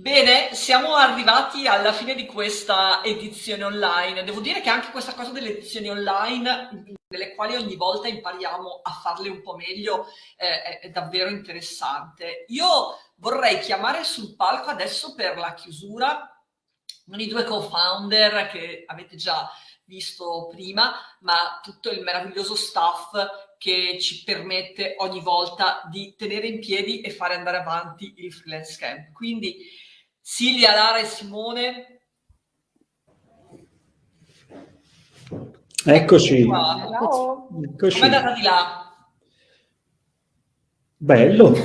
Bene, siamo arrivati alla fine di questa edizione online. Devo dire che anche questa cosa delle edizioni online, nelle quali ogni volta impariamo a farle un po' meglio, eh, è davvero interessante. Io vorrei chiamare sul palco adesso per la chiusura non i due co-founder che avete già visto prima, ma tutto il meraviglioso staff che ci permette ogni volta di tenere in piedi e fare andare avanti il freelance camp. Quindi Silvia, Lara e Simone. Eccoci. Ciao. Eccoci. Come è andata di là? Bello.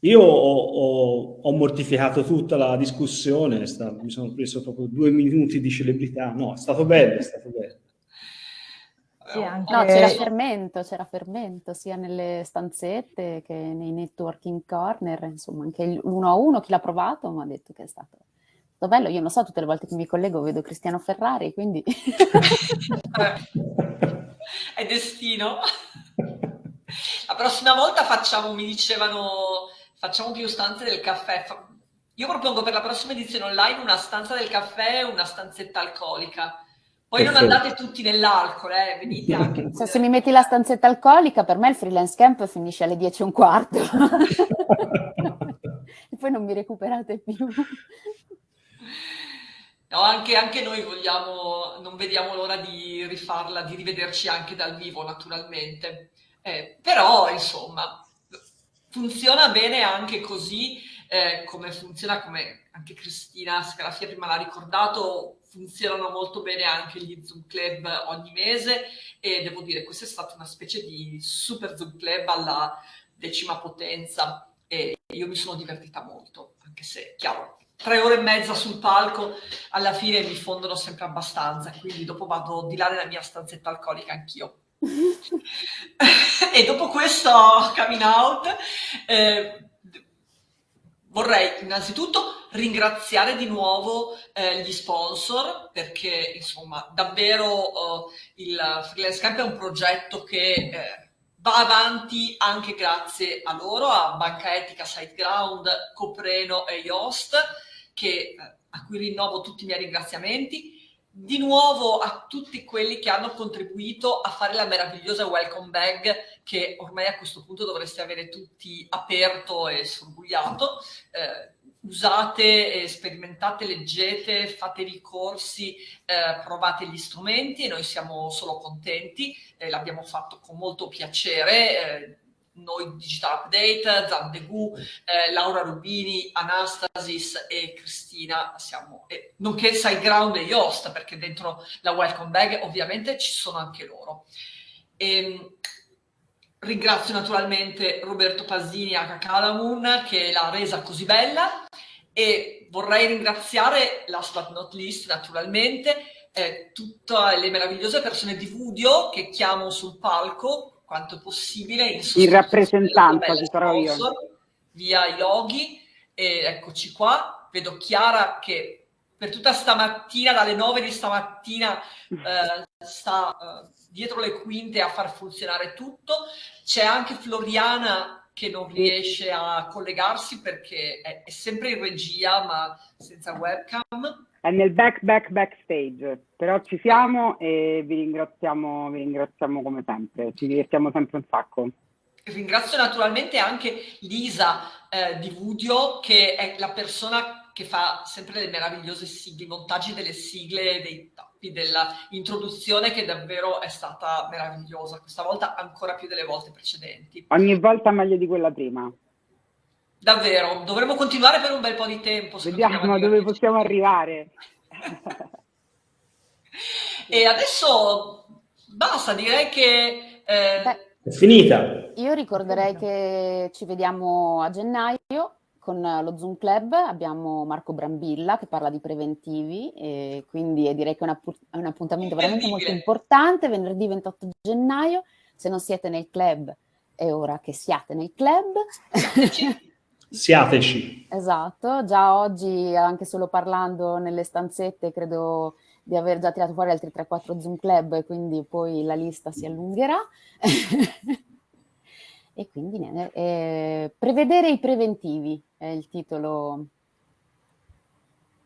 Io ho, ho, ho, mortificato tutta la discussione, sta, mi sono preso proprio due minuti di celebrità. No, è stato bello, è stato bello. Sì, anche... No, c'era fermento, c'era fermento sia nelle stanzette che nei networking corner, insomma, anche uno a uno chi l'ha provato mi ha detto che è stato, stato bello. Io non so, tutte le volte che mi collego vedo Cristiano Ferrari, quindi... è destino. La prossima volta facciamo, mi dicevano, facciamo più stanze del caffè. Io propongo per la prossima edizione online una stanza del caffè e una stanzetta alcolica poi Perfetto. non andate tutti nell'alcol, eh, venite anche. Se, se mi metti la stanzetta alcolica, per me il freelance camp finisce alle 10 e un quarto. e poi non mi recuperate più. No, anche, anche, noi vogliamo, non vediamo l'ora di rifarla, di rivederci anche dal vivo, naturalmente. Eh, però, insomma, funziona bene anche così, eh, come funziona, come anche Cristina Scarafia prima l'ha ricordato, funzionano molto bene anche gli Zoom Club ogni mese e devo dire questa è stata una specie di super Zoom Club alla decima potenza e io mi sono divertita molto, anche se, chiaro, tre ore e mezza sul palco alla fine mi fondono sempre abbastanza, quindi dopo vado di là nella mia stanzetta alcolica anch'io. e dopo questo coming out eh, vorrei innanzitutto ringraziare di nuovo eh, gli sponsor perché insomma davvero eh, il Freelance Camp è un progetto che eh, va avanti anche grazie a loro, a Banca Etica, SiteGround, Copreno e Yoast che, eh, a cui rinnovo tutti i miei ringraziamenti di nuovo a tutti quelli che hanno contribuito a fare la meravigliosa welcome bag che ormai a questo punto dovreste avere tutti aperto e sorbugliato. Eh, usate, sperimentate, leggete, fatevi corsi, eh, provate gli strumenti e noi siamo solo contenti, eh, l'abbiamo fatto con molto piacere eh, noi Digital Update, Zandegu, eh, Laura Rubini, Anastasis e Cristina siamo, eh, nonché SiteGround e Yoast, perché dentro la Welcome Bag ovviamente ci sono anche loro. E, ehm, ringrazio naturalmente Roberto Pasini a Cacalamun che l'ha resa così bella e vorrei ringraziare, last but not least naturalmente, eh, tutte le meravigliose persone di Vudio che chiamo sul palco quanto possibile in, in rappresentanza ci sarò io. via Yogi e eccoci qua. Vedo Chiara che per tutta stamattina dalle 9 di stamattina eh, sta eh, dietro le quinte a far funzionare tutto. C'è anche Floriana che non riesce a collegarsi perché è, è sempre in regia ma senza webcam è nel back back backstage, però ci siamo e vi ringraziamo, vi ringraziamo come sempre, ci divertiamo sempre un sacco. Ringrazio naturalmente anche Lisa eh, di Vudio che è la persona che fa sempre le meravigliose sigle, i montaggi delle sigle, dei tappi, dell'introduzione che davvero è stata meravigliosa, questa volta ancora più delle volte precedenti. Ogni volta meglio di quella prima. Davvero, dovremmo continuare per un bel po' di tempo. Vediamo dove possiamo arrivare. e adesso basta, direi che... Eh... è finita. Io ricorderei che ci vediamo a gennaio con lo Zoom Club, abbiamo Marco Brambilla che parla di preventivi e quindi direi che è, un appuntamento veramente molto importante, venerdì 28 gennaio, se non siete nel club è ora che siate nel club. Siateci. Esatto, già oggi anche solo parlando nelle stanzette credo di aver già tirato fuori altri 3-4 Zoom Club e quindi poi la lista si allungherà. E quindi eh, prevedere i preventivi è il titolo.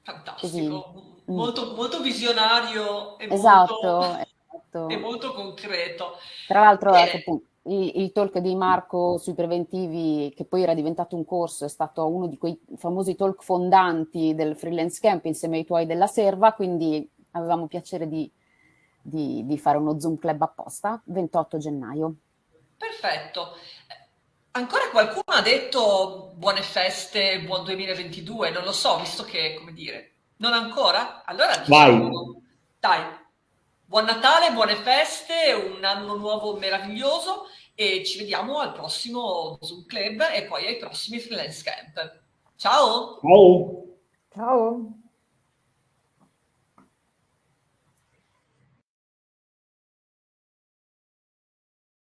Fantastico, Così. Molto, molto visionario e, esatto, molto, esatto. e molto concreto. Tra l'altro, ecco, appunto, il, il, talk di Marco sui preventivi, che poi era diventato un corso, è stato uno di quei famosi talk fondanti del freelance camp insieme ai tuoi della serva, quindi avevamo piacere di, di, di fare uno Zoom club apposta, 28 gennaio. Perfetto. Ancora qualcuno ha detto buone feste, buon 2022, non lo so, visto che, come dire, non ancora? Allora diciamo, dai, buon Natale, buone feste, un anno nuovo meraviglioso e ci vediamo al prossimo Zoom Club e poi ai prossimi freelance camp. Ciao! Ciao! Ciao!